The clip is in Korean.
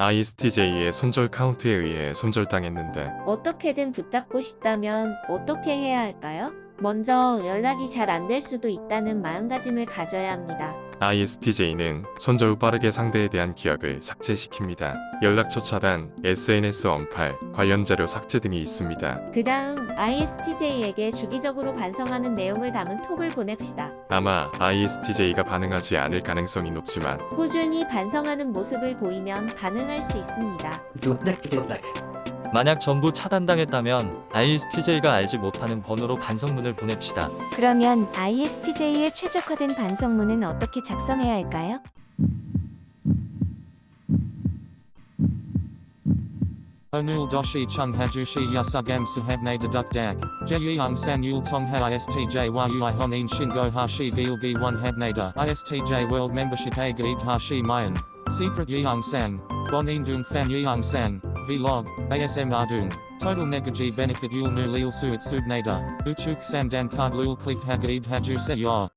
ISTJ의 손절 카운트에 의해 손절당했는데 어떻게든 붙잡고 싶다면 어떻게 해야 할까요? 먼저 연락이 잘 안 될 수도 있다는 마음가짐을 가져야 합니다. ISTJ는 손절 후 빠르게 상대에 대한 기억을 삭제시킵니다. 연락처 차단, SNS 언팔, 관련 자료 삭제 등이 있습니다. 그 다음 ISTJ에게 주기적으로 반성하는 내용을 담은 톡을 보냅시다. 아마 ISTJ가 반응하지 않을 가능성이 높지만 꾸준히 반성하는 모습을 보이면 반응할 수 있습니다. 만약 전부 차단당했다면 ISTJ가 알지 못하는 번호로 반성문을 보냅시다. 그러면 ISTJ의 최적화된 반성문은 어떻게 작성해야 할까요? Onul doshi chung hajushi yasugam sahabne deduk dag. Jeyung san yul tongha istj yui honin shingo hashi gilgi one habnada. Istj world membership a gaid hashi mayan. Secret yeung sang. Bonin dung fan yeung sang. Vlog. ASM ardung. Total negaji benefit yul nu lil suit subnada. Uchuk sandan card lul click hagaid haju se yor.